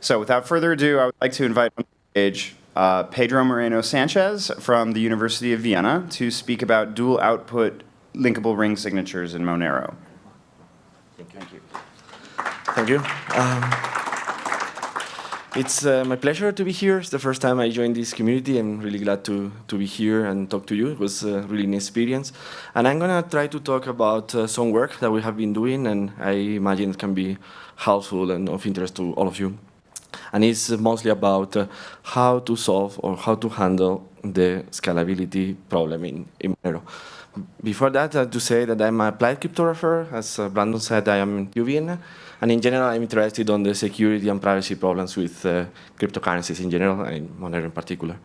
So without further ado, I would like to invite on stage uh, Pedro Moreno Sanchez from the University of Vienna to speak about dual output linkable ring signatures in Monero. Thank you. Thank you. Um, it's uh, my pleasure to be here. It's the first time I joined this community. I'm really glad to, to be here and talk to you. It was a really an experience. And I'm going to try to talk about uh, some work that we have been doing, and I imagine it can be helpful and of interest to all of you and it's mostly about uh, how to solve or how to handle the scalability problem in, in Monero. Before that, have to say that I'm a applied cryptographer. As uh, Brandon said, I am in UVN. And in general, I'm interested on the security and privacy problems with uh, cryptocurrencies in general, and Monero in particular.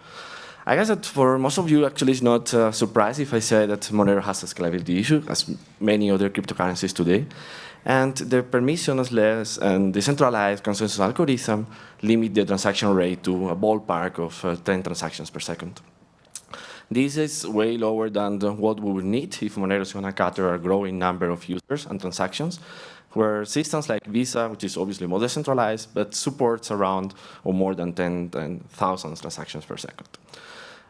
I guess that for most of you, actually, it's not a surprise if I say that Monero has a scalability issue, as many other cryptocurrencies today. And the permissionless and decentralized consensus algorithm limit the transaction rate to a ballpark of uh, 10 transactions per second. This is way lower than what we would need if Monero is going to cater a growing number of users and transactions, where systems like Visa, which is obviously more decentralized, but supports around or more than 10,000 transactions per second.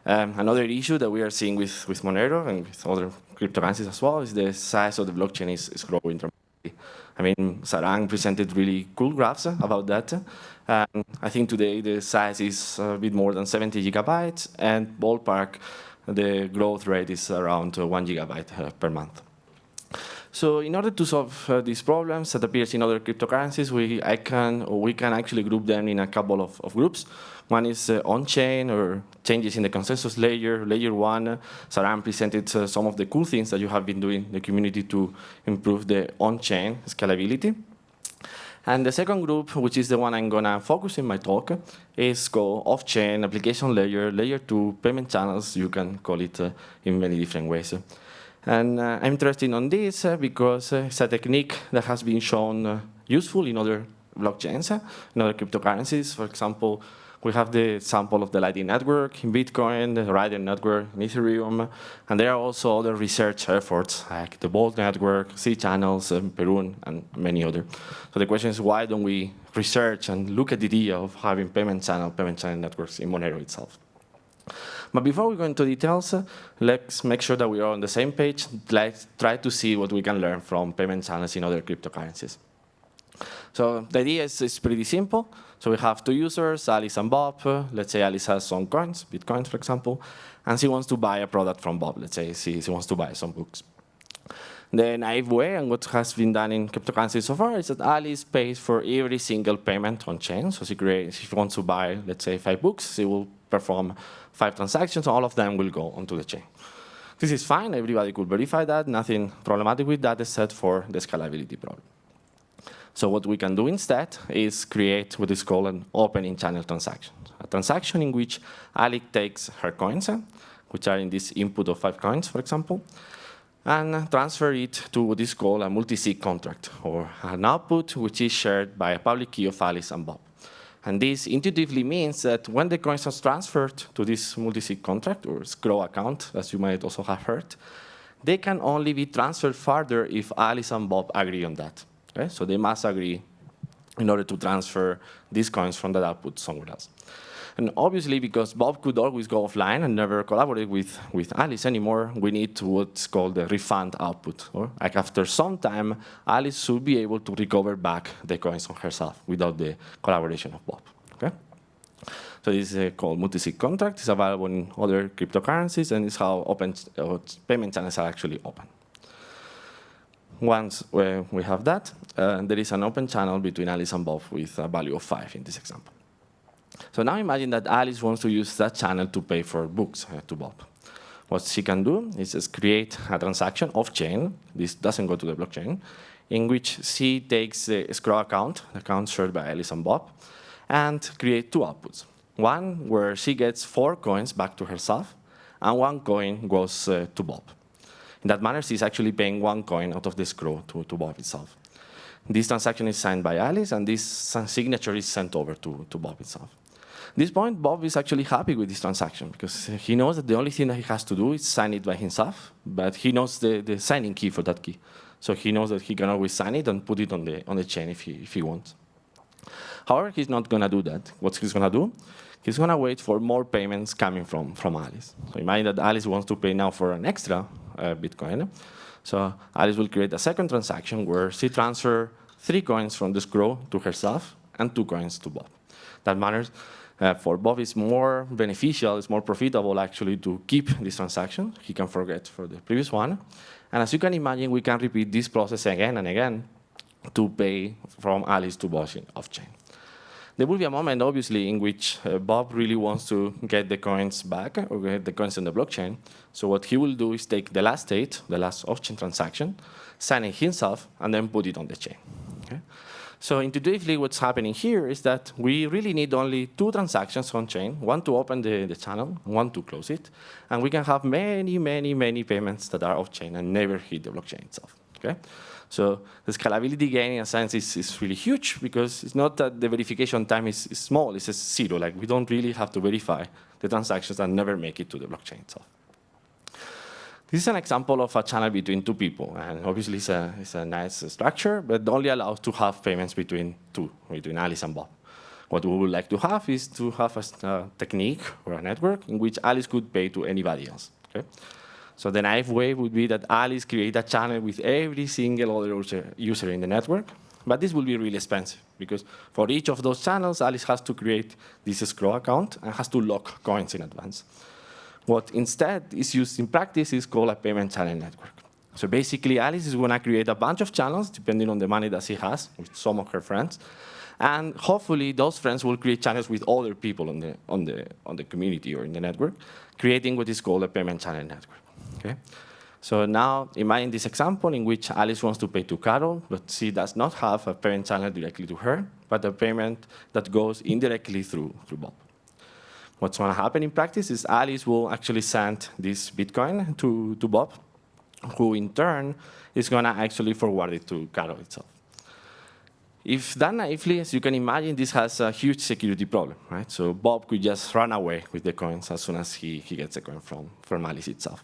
Um, another issue that we are seeing with, with Monero and with other cryptocurrencies as well is the size of the blockchain is, is growing dramatically. I mean, Sarang presented really cool graphs about that. And I think today the size is a bit more than 70 gigabytes, and ballpark, the growth rate is around one gigabyte uh, per month. So in order to solve uh, these problems that appears in other cryptocurrencies, we, I can, or we can actually group them in a couple of, of groups. One is uh, on-chain or changes in the consensus layer, layer one. Uh, Sarang presented uh, some of the cool things that you have been doing in the community to improve the on-chain scalability. And the second group, which is the one I'm gonna focus in my talk, is called off-chain application layer, layer two payment channels. You can call it uh, in many different ways. And uh, I'm interested on this uh, because uh, it's a technique that has been shown useful in other blockchains, in other cryptocurrencies. For example, we have the sample of the Lightning Network in Bitcoin, the Raiden Network in Ethereum, and there are also other research efforts like the Bolt Network, C-Channels, um, Perun, and many other. So the question is, why don't we research and look at the idea of having payment channel, payment channel networks in Monero itself? But before we go into details, let's make sure that we are on the same page. Let's try to see what we can learn from payment channels in other cryptocurrencies. So the idea is, is pretty simple. So we have two users, Alice and Bob. Let's say Alice has some coins, Bitcoins, for example, and she wants to buy a product from Bob. Let's say she, she wants to buy some books. The naive way, and what has been done in cryptocurrency so far, is that Alice pays for every single payment on chain. So she creates, if she wants to buy, let's say, five books, she will perform five transactions, all of them will go onto the chain. This is fine, everybody could verify that, nothing problematic with that except for the scalability problem. So what we can do instead is create what is called an opening channel transaction. A transaction in which Ali takes her coins, eh, which are in this input of five coins, for example, and transfer it to what is called a multi-sig contract, or an output which is shared by a public key of Alice and Bob. And this intuitively means that when the coins are transferred to this multi-sig contract or escrow account, as you might also have heard, they can only be transferred further if Alice and Bob agree on that. Okay? So they must agree in order to transfer these coins from that output somewhere else. And obviously, because Bob could always go offline and never collaborate with, with Alice anymore, we need what's called a refund output. Or like after some time, Alice should be able to recover back the coins on herself without the collaboration of Bob. Okay? So this is called multi-sig contract. It's available in other cryptocurrencies, and it's how open uh, payment channels are actually open. Once we have that, uh, there is an open channel between Alice and Bob with a value of 5 in this example. So now imagine that Alice wants to use that channel to pay for books uh, to Bob. What she can do is just create a transaction off-chain, this doesn't go to the blockchain, in which she takes the escrow account, the account shared by Alice and Bob, and create two outputs. One where she gets four coins back to herself, and one coin goes uh, to Bob. In that manner, she's actually paying one coin out of the escrow to, to Bob itself. This transaction is signed by Alice, and this signature is sent over to, to Bob itself. At this point, Bob is actually happy with this transaction because he knows that the only thing that he has to do is sign it by himself, but he knows the, the signing key for that key. So he knows that he can always sign it and put it on the, on the chain if he, if he wants. However, he's not going to do that. What he's going to do? He's going to wait for more payments coming from, from Alice. So imagine that Alice wants to pay now for an extra Bitcoin. So Alice will create a second transaction where she transfers three coins from the escrow to herself and two coins to Bob. That matters. Uh, for Bob, it's more beneficial, it's more profitable actually to keep this transaction. He can forget for the previous one. And as you can imagine, we can repeat this process again and again to pay from Alice to Bob off-chain. There will be a moment, obviously, in which uh, Bob really wants to get the coins back or get the coins on the blockchain. So what he will do is take the last state, the last off-chain transaction, sign it himself, and then put it on the chain. Okay? So intuitively, what's happening here is that we really need only two transactions on chain, one to open the, the channel, one to close it. And we can have many, many, many payments that are off chain and never hit the blockchain itself. Okay? So the scalability gain in a sense is, is really huge because it's not that the verification time is, is small, it's just zero. Like we don't really have to verify the transactions that never make it to the blockchain itself. This is an example of a channel between two people, and obviously it's a, it's a nice structure, but only allows to have payments between two, between Alice and Bob. What we would like to have is to have a, a technique or a network in which Alice could pay to anybody else. Okay? So the naive way would be that Alice create a channel with every single other user in the network, but this will be really expensive because for each of those channels, Alice has to create this escrow account and has to lock coins in advance. What instead is used in practice is called a payment channel network. So basically, Alice is going to create a bunch of channels, depending on the money that she has, with some of her friends. And hopefully, those friends will create channels with other people on the, on the, on the community or in the network, creating what is called a payment channel network. Okay? So now, imagine this example in which Alice wants to pay to Carol, but she does not have a payment channel directly to her, but a payment that goes indirectly through, through Bob. What's going to happen in practice is Alice will actually send this Bitcoin to, to Bob, who in turn is going to actually forward it to Carol itself. If done naively, as you can imagine, this has a huge security problem, right? So Bob could just run away with the coins as soon as he, he gets the coin from, from Alice itself.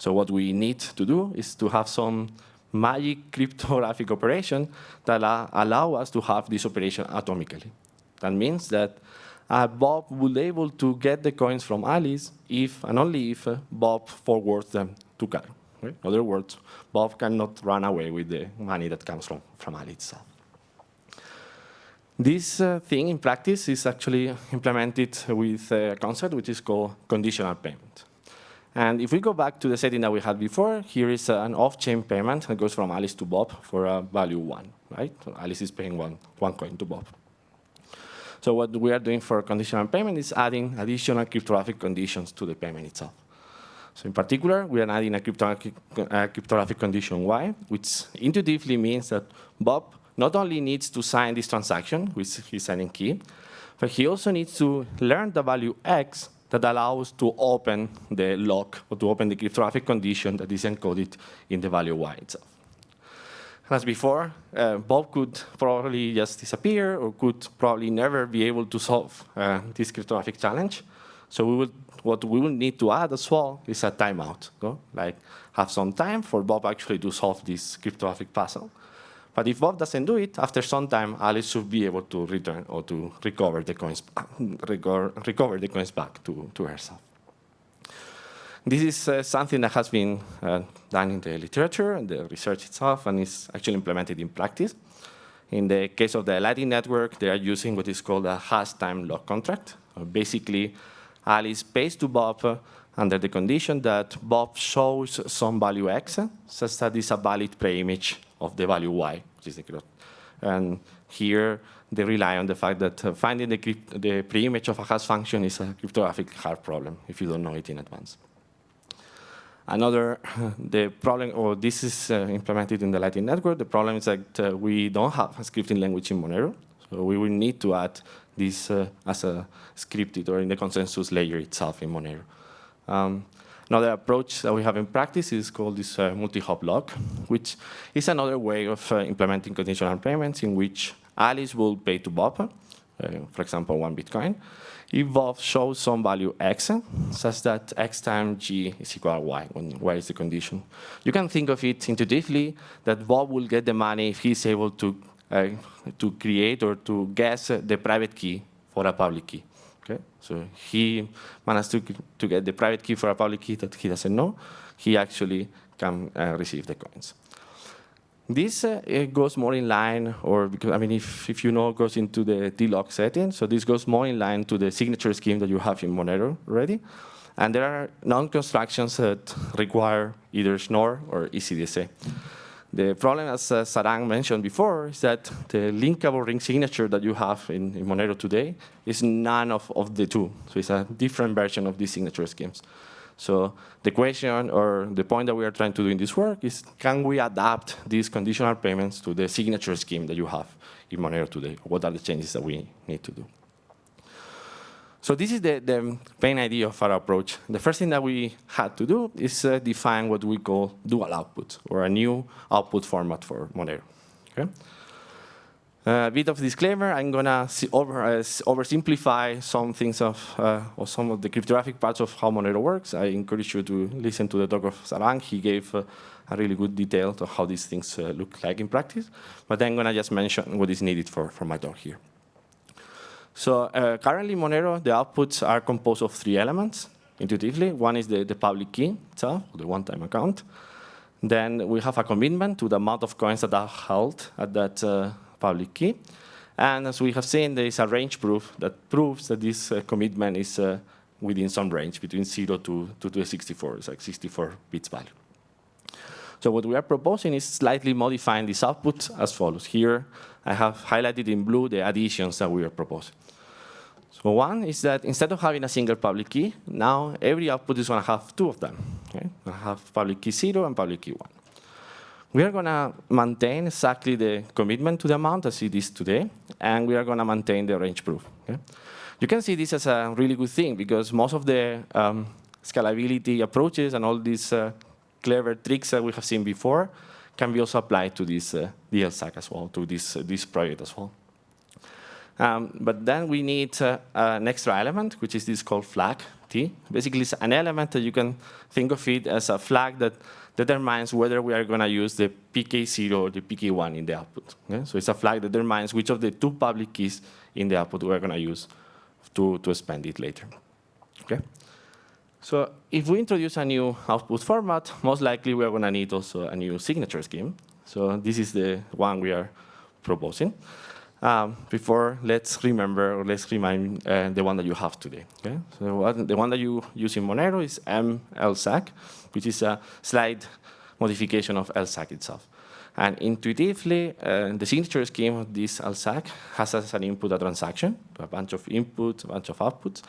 So what we need to do is to have some magic cryptographic operation that allow us to have this operation atomically. That means that uh, Bob will be able to get the coins from Alice if and only if uh, Bob forwards them to Carl. Right? In other words, Bob cannot run away with the money that comes from, from Alice itself. This uh, thing in practice is actually implemented with a concept which is called conditional payment. And if we go back to the setting that we had before, here is uh, an off-chain payment that goes from Alice to Bob for a value one, right? So Alice is paying one, one coin to Bob. So what we are doing for conditional payment is adding additional cryptographic conditions to the payment itself. So in particular, we are adding a cryptographic, a cryptographic condition Y, which intuitively means that Bob not only needs to sign this transaction with his signing key, but he also needs to learn the value X that allows to open the lock or to open the cryptographic condition that is encoded in the value Y itself. As before, uh, Bob could probably just disappear or could probably never be able to solve uh, this cryptographic challenge. So we would, what we will need to add as well is a timeout, no? like have some time for Bob actually to solve this cryptographic puzzle. But if Bob doesn't do it, after some time, Alice should be able to return or to recover the coins, recover the coins back to, to herself. This is uh, something that has been uh, done in the literature and the research itself and is actually implemented in practice. In the case of the Lightning Network, they are using what is called a hash time lock contract. Uh, basically, Alice pays to Bob uh, under the condition that Bob shows some value x, such that is a valid preimage of the value y, which is the And here, they rely on the fact that uh, finding the, the preimage of a hash function is a cryptographic hard problem if you don't know it in advance. Another, the problem, or this is uh, implemented in the Lightning Network, the problem is that uh, we don't have a scripting language in Monero, so we will need to add this uh, as a scripted or in the consensus layer itself in Monero. Um, another approach that we have in practice is called this uh, multi-hop lock, which is another way of uh, implementing conditional payments in which Alice will pay to Bob, uh, for example, one Bitcoin, if Bob shows some value x, such that x times g is equal to y, when y is the condition. You can think of it intuitively that Bob will get the money if he's able to uh, to create or to guess the private key for a public key. Okay, so he managed to, to get the private key for a public key that he doesn't know. He actually can uh, receive the coins. This uh, goes more in line, or because I mean, if, if you know, goes into the DLog setting. So this goes more in line to the signature scheme that you have in Monero already. And there are non-constructions that require either Schnorr or ECDSA. The problem, as uh, Sarang mentioned before, is that the linkable ring signature that you have in, in Monero today is none of, of the two. So it's a different version of these signature schemes. So the question or the point that we are trying to do in this work is, can we adapt these conditional payments to the signature scheme that you have in Monero today? What are the changes that we need to do? So this is the, the main idea of our approach. The first thing that we had to do is uh, define what we call dual output, or a new output format for Monero. Okay? Uh, a bit of disclaimer, I'm gonna over, uh, oversimplify some things of, uh, or some of the cryptographic parts of how Monero works. I encourage you to listen to the talk of Sarang. He gave uh, a really good detail to how these things uh, look like in practice. But I'm gonna just mention what is needed for, for my talk here. So uh, currently Monero, the outputs are composed of three elements, intuitively. One is the, the public key itself, the one-time account. Then we have a commitment to the amount of coins that are held at that public key. And as we have seen, there is a range proof that proves that this uh, commitment is uh, within some range, between 0 to, to, to 64. It's like 64 bits value. So what we are proposing is slightly modifying this output as follows. Here, I have highlighted in blue the additions that we are proposing. So one is that instead of having a single public key, now every output is going to have two of them. Okay? I have public key 0 and public key 1. We are going to maintain exactly the commitment to the amount as it is today, and we are going to maintain the range proof. Okay? You can see this as a really good thing because most of the um, scalability approaches and all these uh, clever tricks that we have seen before can be also applied to this uh, DLSAG as well, to this, uh, this project as well. Um, but then we need uh, an extra element, which is this called flag T. Basically, it's an element that you can think of it as a flag that determines whether we are going to use the PK0 or the PK1 in the output. Okay? So it's a flag that determines which of the two public keys in the output we're going to use to, to spend it later. Okay? So if we introduce a new output format, most likely we're going to need also a new signature scheme. So this is the one we are proposing. Um, before, let's remember or let's remind uh, the one that you have today. Okay? So what, the one that you use in Monero is MLSAG, which is a slight modification of LSAG itself. And intuitively, uh, the signature scheme of this LSAG has as an input a transaction, a bunch of inputs, a bunch of outputs.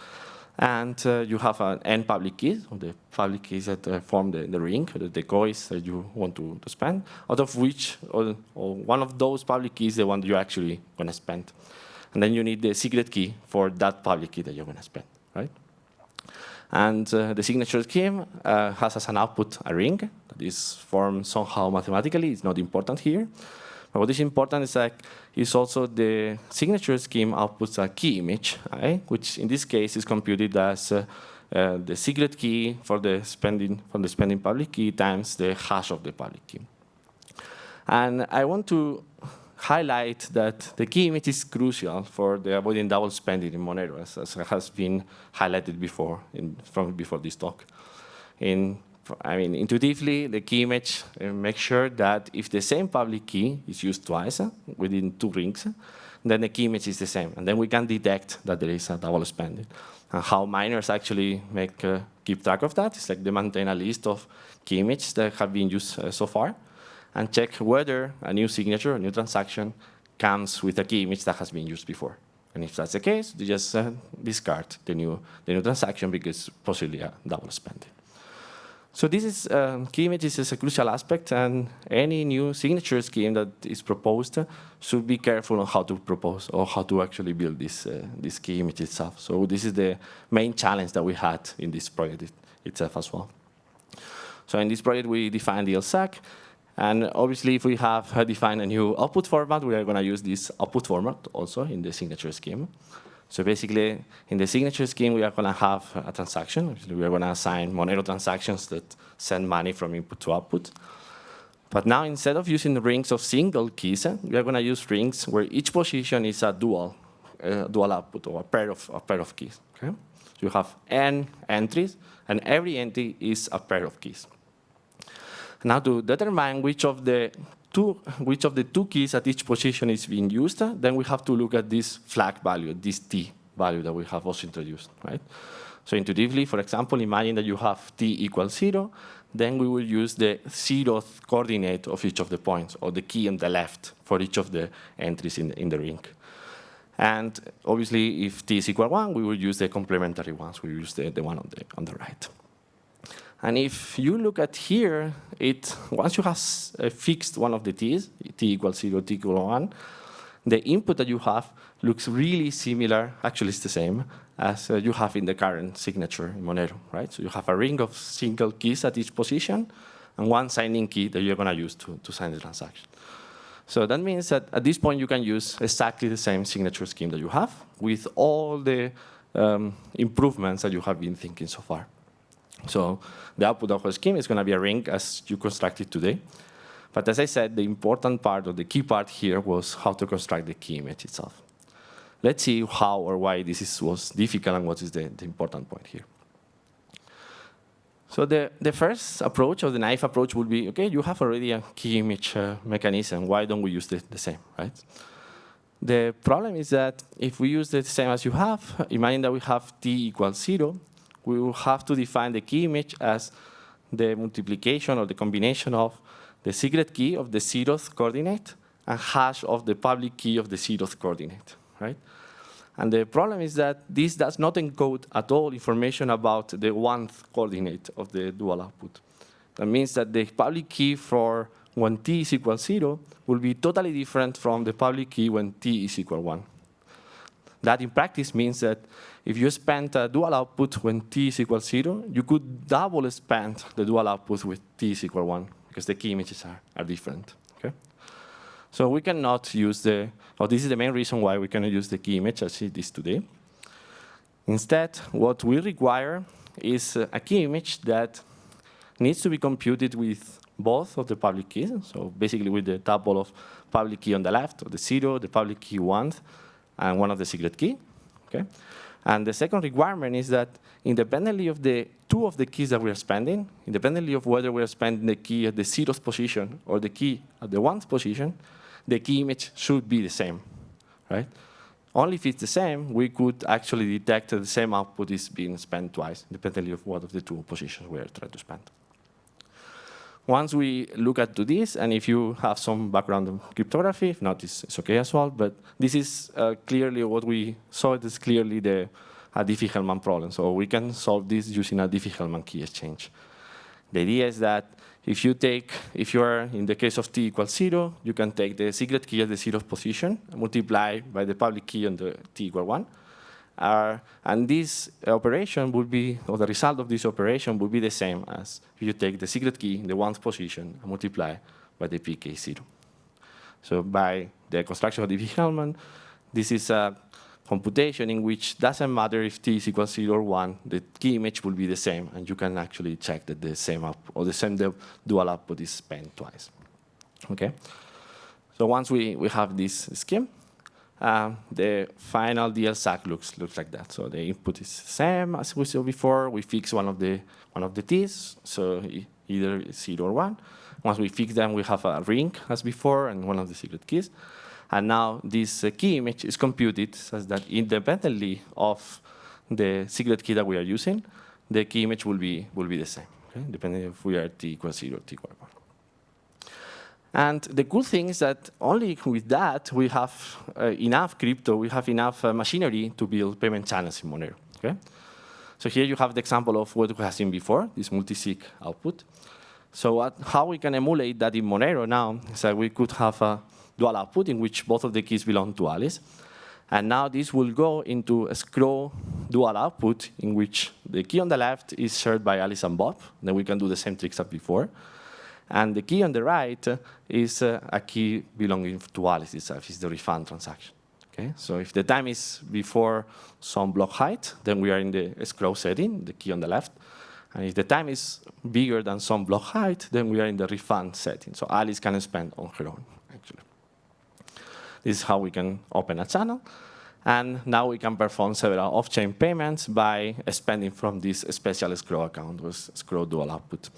And uh, you have an n public key, so the public keys that uh, form the, the ring, the, the coins that you want to, to spend, out of which, or, or one of those public keys, is the one you're actually going to spend. And then you need the secret key for that public key that you're going to spend, right? And uh, the signature scheme uh, has as an output a ring that is formed somehow mathematically. It's not important here. But what is important is that is also the signature scheme outputs a key image, right? which in this case is computed as uh, uh, the secret key for the spending from the spending public key times the hash of the public key. And I want to highlight that the key image is crucial for the avoiding double spending in Monero, as, as has been highlighted before in, from before this talk. In, I mean, intuitively, the key image uh, makes sure that if the same public key is used twice uh, within two rings, then the key image is the same, and then we can detect that there is a double spending. And how miners actually make uh, keep track of that is like they maintain a list of key images that have been used uh, so far, and check whether a new signature, a new transaction, comes with a key image that has been used before. And if that's the case, they just discard the new, the new transaction because possibly a double spending. So this is um, key images is a crucial aspect, and any new signature scheme that is proposed uh, should be careful on how to propose or how to actually build this uh, this key image itself. So this is the main challenge that we had in this project it, itself as well. So in this project, we defined the LSAG, and obviously, if we have defined a new output format, we are going to use this output format also in the signature scheme. So basically, in the signature scheme, we are going to have a transaction. We are going to assign Monero transactions that send money from input to output. But now instead of using rings of single keys, uh, we are going to use rings where each position is a dual, uh, dual output or a pair of a pair of keys. Okay, so you have n entries, and every entry is a pair of keys. Now to determine which of the two which of the two keys at each position is being used, then we have to look at this flag value, this t value that we have also introduced, right? So intuitively, for example, imagine that you have t equals zero, then we will use the zeroth coordinate of each of the points, or the key on the left for each of the entries in the, in the ring. And obviously, if t is equal 1, we will use the complementary ones. We use the, the one on the, on the right. And if you look at here, it once you have uh, fixed one of the t's, t equals 0, t equals 1, the input that you have looks really similar, actually it's the same, as uh, you have in the current signature in Monero, right? So you have a ring of single keys at each position, and one signing key that you're going to use to, sign the transaction. So that means that at this point you can use exactly the same signature scheme that you have with all the um, improvements that you have been thinking so far. So the output of a scheme is going to be a ring as you constructed today. But as I said, the important part or the key part here was how to construct the key image itself. Let's see how or why this is, was difficult and what is the, the important point here. So the, the first approach, or the naive approach, would be, OK, you have already a key image uh, mechanism. Why don't we use the, the same, right? The problem is that if we use the same as you have, imagine that we have t equals 0, we will have to define the key image as the multiplication or the combination of the secret key of the zeroth coordinate and hash of the public key of the zeroth coordinate, right? And the problem is that this does not encode at all information about the one-th coordinate of the dual output. That means that the public key for when t is equal 0 will be totally different from the public key when t is equal 1. That in practice means that if you spend a dual output when t is equal 0, you could double spend the dual output with t is equal 1 because the key images are, are different. Okay? So we cannot use the, or this is the main reason why we cannot use the key image as it is today. Instead, what we require is a key image that needs to be computed with both of the public keys, so basically with the tuple of public key on the left, or the zero, the public key one, and one of the secret key. Okay? And the second requirement is that independently of the two of the keys that we are spending, independently of whether we are spending the key at the zeroth position or the key at the ones position, the key image should be the same, right? Only if it's the same, we could actually detect that the same output is being spent twice, independently of what of the two positions we are trying to spend. Once we look at to this, and if you have some background in cryptography, if not, it's, it's okay as well. But this is uh, clearly what we saw. It is clearly the Diffie-Hellman problem. So we can solve this using a Diffie-Hellman key exchange. The idea is that if you take, if you are in the case of t equals zero, you can take the secret key at the zeroth position, multiply by the public key on the t equal one, uh, and this operation would be, or the result of this operation would be the same as if you take the secret key in the one position and multiply by the pk0. So by the construction of the Diffie-Hellman, this is a computation in which doesn't matter if t is equal to 0 or 1, the key image will be the same, and you can actually check that the same output, or the same dual output is spent twice. Okay? So once we, we have this scheme, um, the final DLSAG looks looks like that. So the input is same as we saw before. We fix one of the one of the t's, so either zero or one. Once we fix them, we have a ring as before and one of the secret keys. And now this uh, key image is computed such that independently of the secret key that we are using, the key image will be will be the same, okay? depending if we are t equals zero or t equals one. And the cool thing is that only with that, we have uh, enough crypto, we have enough uh, machinery to build payment channels in Monero. Okay? So here you have the example of what we have seen before, this multi-sig output. So what, how we can emulate that in Monero now is that we could have a dual output in which both of the keys belong to Alice. And now this will go into a escrow dual output in which the key on the left is shared by Alice and Bob. Then we can do the same tricks as before. And the key on the right is uh, a key belonging to Alice itself, is the refund transaction. Okay, so if the time is before some block height, then we are in the escrow setting, the key on the left. And if the time is bigger than some block height, then we are in the refund setting. So Alice can spend on her own, actually. This is how we can open a channel. And now we can perform several off-chain payments by spending from this special escrow account with escrow dual output.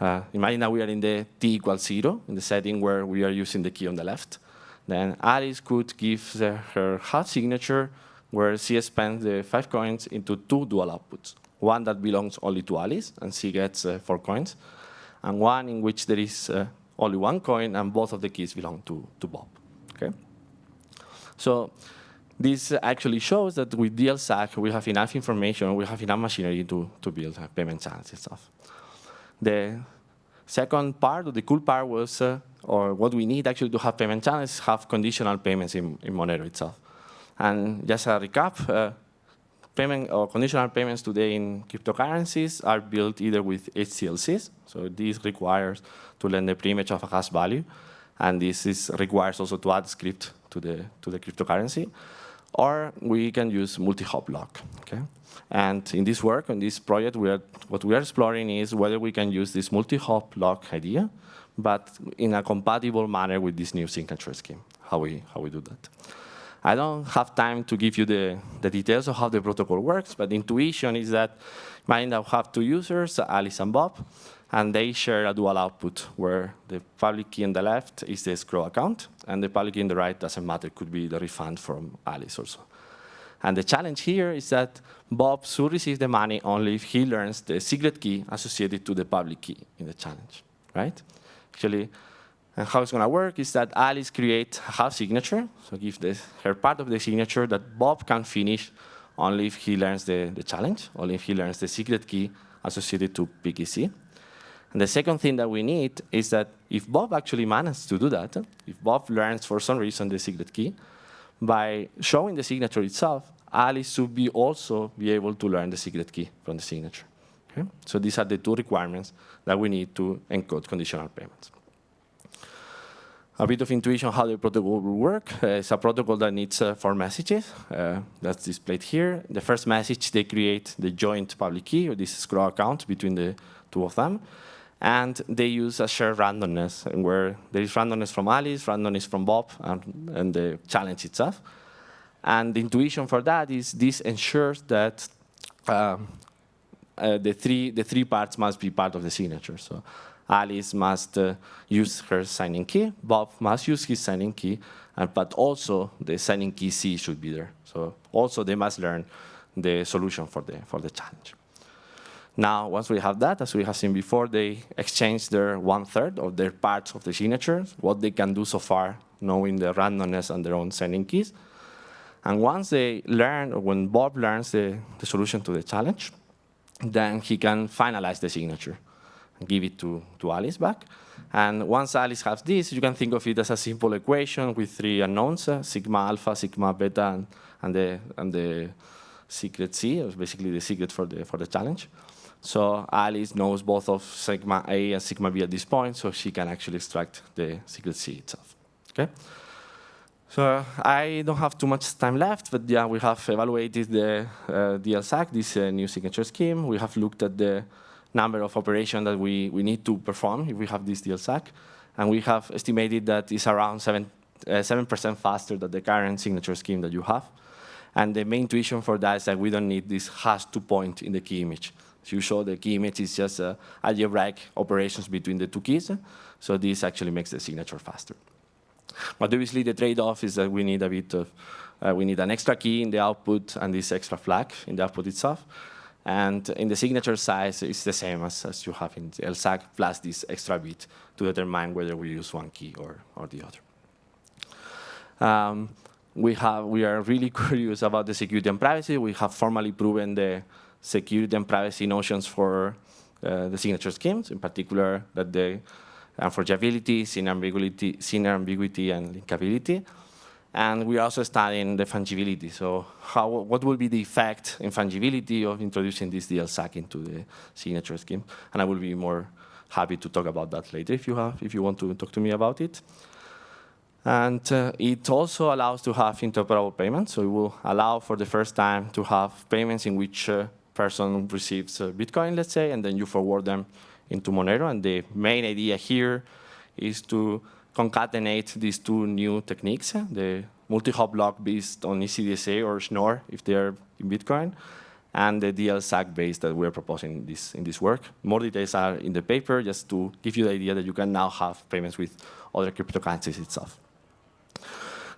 Uh, imagine that we are in the t equals zero, in the setting where we are using the key on the left. Then Alice could give the, her hot signature where she spends the five coins into two dual outputs. One that belongs only to Alice, and she gets uh, four coins, and one in which there is uh, only one coin, and both of the keys belong to, to Bob. Okay? So this actually shows that with DLSAG, we have enough information, we have enough machinery to, to build payment channels and stuff. The second part, or the cool part was, uh, or what we need actually to have payment channels, have conditional payments in, in Monero itself. And just a recap, uh, payment or conditional payments today in cryptocurrencies are built either with HTLCs, so this requires to lend the preimage of a hash value, and this is requires also to add script to the to the cryptocurrency, or we can use multi-hop lock. Okay, and in this work, in this project, we are what we are exploring is whether we can use this multi-hop lock idea, but in a compatible manner with this new signature scheme. How we how we do that. I don't have time to give you the, the details of how the protocol works, but the intuition is that that we have two users, Alice and Bob, and they share a dual output where the public key on the left is the escrow account, and the public key on the right doesn't matter, it could be the refund from Alice also. And the challenge here is that Bob should receive the money only if he learns the secret key associated to the public key in the challenge, right? Actually, and how it's going to work is that Alice creates a half signature, so give this, her part of the signature that Bob can finish only if he learns the, the challenge, only if he learns the secret key associated to PKC. And the second thing that we need is that if Bob actually manages to do that, if Bob learns for some reason the secret key, by showing the signature itself, Alice should be also be able to learn the secret key from the signature. Okay? So these are the two requirements that we need to encode conditional payments a bit of intuition how the protocol will work. Uh, it's a protocol that needs uh, four messages. Uh, that's displayed here. The first message, they create the joint public key, or this escrow account between the two of them. And they use a shared randomness, where there is randomness from Alice, randomness from Bob, and, and the challenge itself. And the intuition for that is this ensures that um, uh, the, three, the three parts must be part of the signature. So Alice must uh, use her signing key, Bob must use his signing key, and, but also the signing key C should be there. So also they must learn the solution for the, for the challenge. Now, once we have that, as we have seen before, they exchange their one-third of their parts of the signatures, what they can do so far, knowing the randomness and their own signing keys. And once they learn, or when Bob learns the, the solution to the challenge, then he can finalize the signature and give it to, to Alice back. And once Alice has this, you can think of it as a simple equation with three unknowns, uh, sigma alpha, sigma beta, and, and, the, and the secret C, basically the secret for the, for the challenge. So Alice knows both of sigma A and sigma B at this point, so she can actually extract the secret C itself. Okay. So I don't have too much time left, but yeah, we have evaluated the uh, DLSAG, this uh, new signature scheme. We have looked at the number of operations that we, we need to perform if we have this DLSAG. And we have estimated that it's around 7% uh, 7 faster than the current signature scheme that you have. And the main intuition for that is that we don't need this hash to point in the key image. So you show the key image is just uh, algebraic operations between the two keys. So this actually makes the signature faster. But obviously the trade-off is that we need a bit of, uh, we need an extra key in the output and this extra flag in the output itself. And in the signature size, it's the same as, as you have in LSAG plus this extra bit to determine whether we use one key or, or the other. Um, we, have, we are really curious about the security and privacy. We have formally proven the security and privacy notions for uh, the signature schemes, in particular that the unforgeability, sin ambiguity, sin ambiguity and linkability. And we're also studying the fungibility. So how, what will be the effect in fungibility of introducing this DLSAG into the signature scheme? And I will be more happy to talk about that later if you, have, if you want to talk to me about it. And uh, it also allows to have interoperable payments. So it will allow for the first time to have payments in which uh, person receives uh, Bitcoin, let's say, and then you forward them into Monero. And the main idea here is to concatenate these two new techniques, uh, the multi-hop block based on ECDSA or Schnorr if they're in Bitcoin, and the DL-SAG base that we're proposing in this, in this work. More details are in the paper, just to give you the idea that you can now have payments with other cryptocurrencies itself.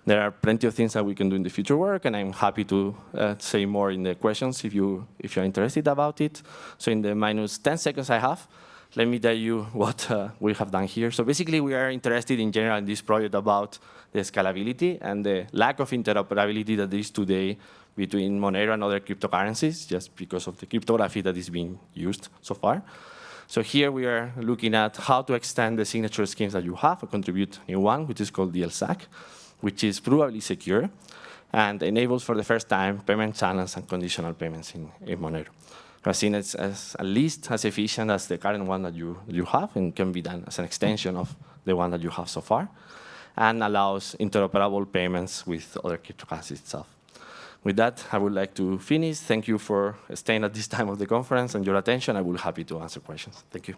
There are plenty of things that we can do in the future work, and I'm happy to uh, say more in the questions if, you, if you're interested about it. So in the minus 10 seconds I have, let me tell you what uh, we have done here. So basically, we are interested in general in this project about the scalability and the lack of interoperability that is today between Monero and other cryptocurrencies, just because of the cryptography that is being used so far. So here we are looking at how to extend the signature schemes that you have and contribute new one, which is called DLSAG, which is provably secure and enables for the first time payment channels and conditional payments in, in Monero. Seen it as at least as efficient as the current one that you, you have and can be done as an extension of the one that you have so far and allows interoperable payments with other cryptocurrencies itself. With that, I would like to finish. Thank you for staying at this time of the conference and your attention. I will be happy to answer questions. Thank you.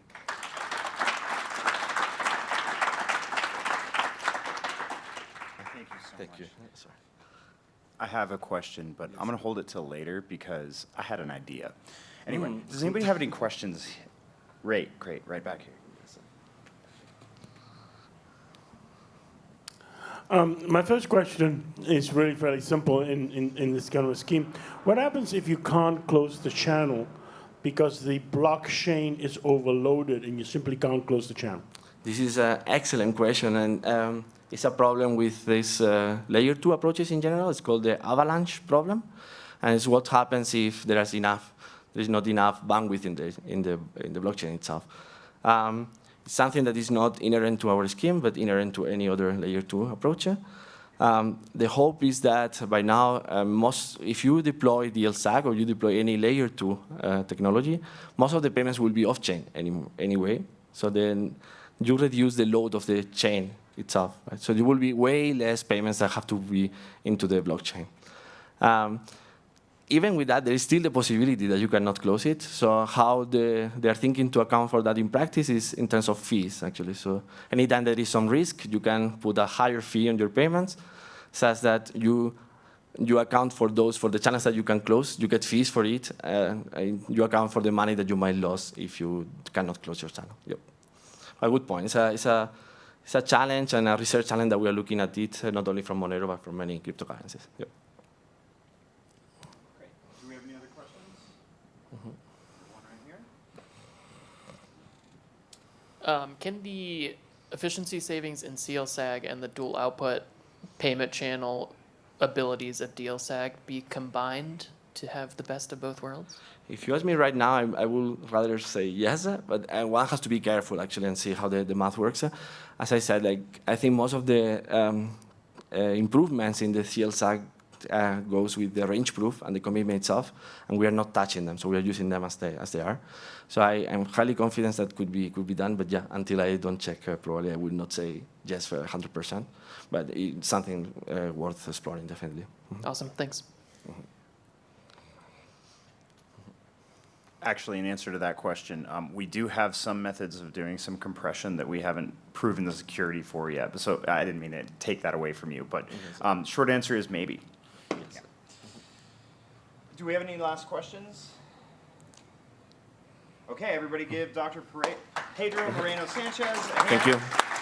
Thank you so Thank much. you. Sorry. I have a question, but I'm going to hold it till later because I had an idea. Anyway, does anybody have any questions? Great, great, right back here. Um, my first question is really fairly simple in, in, in this kind of a scheme. What happens if you can't close the channel because the blockchain is overloaded and you simply can't close the channel? This is an excellent question, and um, it's a problem with these uh, layer two approaches in general. It's called the avalanche problem, and it's what happens if there is enough, there is not enough bandwidth in the in the in the blockchain itself. Um, it's something that is not inherent to our scheme, but inherent to any other layer two approach. Um, the hope is that by now, uh, most, if you deploy DLSAG or you deploy any layer two uh, technology, most of the payments will be off-chain any, anyway. So then you reduce the load of the chain itself. Right? So there will be way less payments that have to be into the blockchain. Um, even with that, there is still the possibility that you cannot close it. So how the, they are thinking to account for that in practice is in terms of fees, actually. So anytime there is some risk, you can put a higher fee on your payments, such that you you account for those, for the channels that you can close, you get fees for it, uh, you account for the money that you might lose if you cannot close your channel. Yep. A good point. It's a, it's a, it's a challenge and a research challenge that we are looking at it, not only from Monero, but from many cryptocurrencies. Yep. Great. Do we have any other questions? One right here. Um, can the efficiency savings in CLSAG and the dual output payment channel abilities of DLSAG be combined to have the best of both worlds? If you ask me right now, I, I would rather say yes, but uh, one has to be careful actually and see how the, the math works. As I said, like I think most of the um, uh, improvements in the CLSAG uh, goes with the range proof and the commitment itself, and we are not touching them, so we are using them as they as they are. So I am highly confident that could be could be done, but yeah, until I don't check, uh, probably I would not say yes for 100%, but it's something uh, worth exploring definitely. Awesome, thanks. Actually, in answer to that question, um, we do have some methods of doing some compression that we haven't proven the security for yet. But So I didn't mean to take that away from you, but um, short answer is maybe. Do we have any last questions? Okay, everybody give Dr. Pedro Moreno Sanchez a hand. Thank you.